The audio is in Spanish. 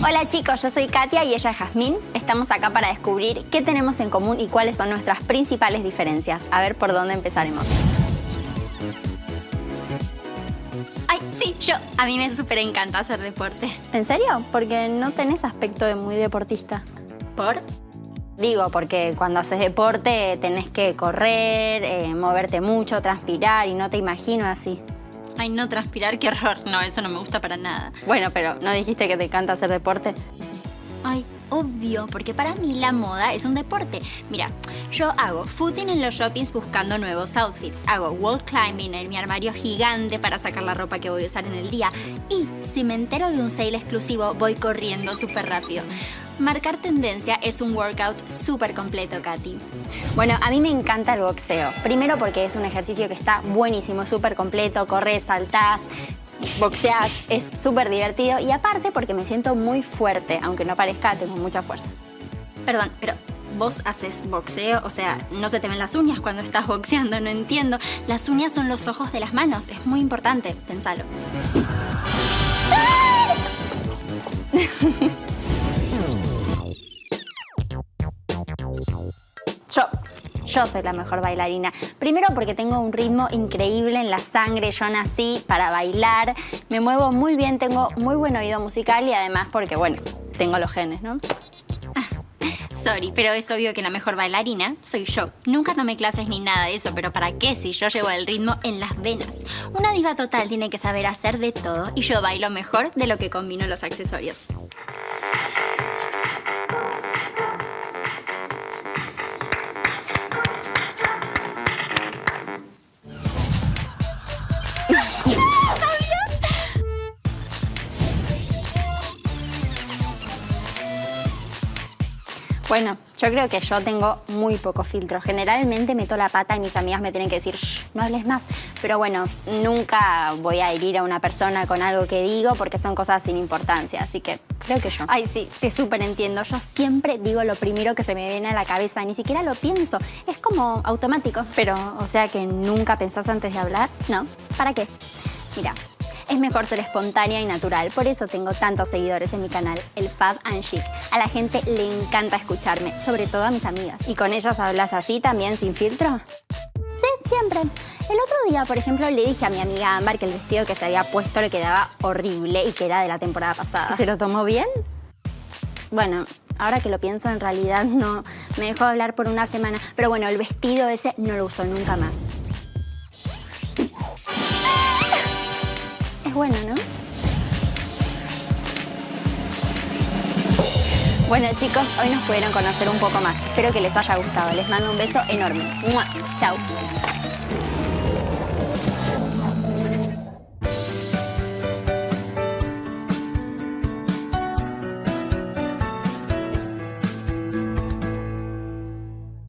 Hola chicos, yo soy Katia y ella es Jazmín. Estamos acá para descubrir qué tenemos en común y cuáles son nuestras principales diferencias. A ver por dónde empezaremos. Ay, sí, yo. A mí me súper encanta hacer deporte. ¿En serio? Porque no tenés aspecto de muy deportista. ¿Por? Digo, porque cuando haces deporte tenés que correr, eh, moverte mucho, transpirar y no te imagino así. Ay, no transpirar, qué horror. No, eso no me gusta para nada. Bueno, pero ¿no dijiste que te encanta hacer deporte? Ay, obvio, porque para mí la moda es un deporte. Mira, yo hago footing en los shoppings buscando nuevos outfits, hago wall climbing en mi armario gigante para sacar la ropa que voy a usar en el día y si me entero de un sale exclusivo voy corriendo súper rápido. Marcar tendencia es un workout súper completo, Katy. Bueno, a mí me encanta el boxeo. Primero porque es un ejercicio que está buenísimo, súper completo, corres, saltás, boxeas, es súper divertido y aparte porque me siento muy fuerte, aunque no parezca, tengo mucha fuerza. Perdón, pero vos haces boxeo, o sea, no se te ven las uñas cuando estás boxeando, no entiendo. Las uñas son los ojos de las manos, es muy importante, pensalo. Yo, yo soy la mejor bailarina. Primero porque tengo un ritmo increíble en la sangre, yo nací para bailar, me muevo muy bien, tengo muy buen oído musical y además porque, bueno, tengo los genes, ¿no? Ah, sorry, pero es obvio que la mejor bailarina soy yo. Nunca tomé clases ni nada de eso, pero ¿para qué si yo llevo el ritmo en las venas? Una diva total tiene que saber hacer de todo y yo bailo mejor de lo que combino los accesorios. Bueno, yo creo que yo tengo muy poco filtro. Generalmente meto la pata y mis amigas me tienen que decir, Shh, no hables más. Pero bueno, nunca voy a herir a una persona con algo que digo porque son cosas sin importancia. Así que creo que yo. Ay, sí, te súper entiendo. Yo siempre digo lo primero que se me viene a la cabeza. Ni siquiera lo pienso. Es como automático. Pero, o sea que nunca pensás antes de hablar. No. ¿Para qué? Mira, es mejor ser espontánea y natural. Por eso tengo tantos seguidores en mi canal, el Fab and Chic. A la gente le encanta escucharme, sobre todo a mis amigas. ¿Y con ellas hablas así también, sin filtro? Sí, siempre. El otro día, por ejemplo, le dije a mi amiga Amber que el vestido que se había puesto le quedaba horrible y que era de la temporada pasada. ¿Se lo tomó bien? Bueno, ahora que lo pienso, en realidad no me dejó hablar por una semana. Pero bueno, el vestido ese no lo usó nunca más. Bueno, ¿no? Bueno chicos, hoy nos pudieron conocer un poco más. Espero que les haya gustado. Les mando un beso enorme. Chao.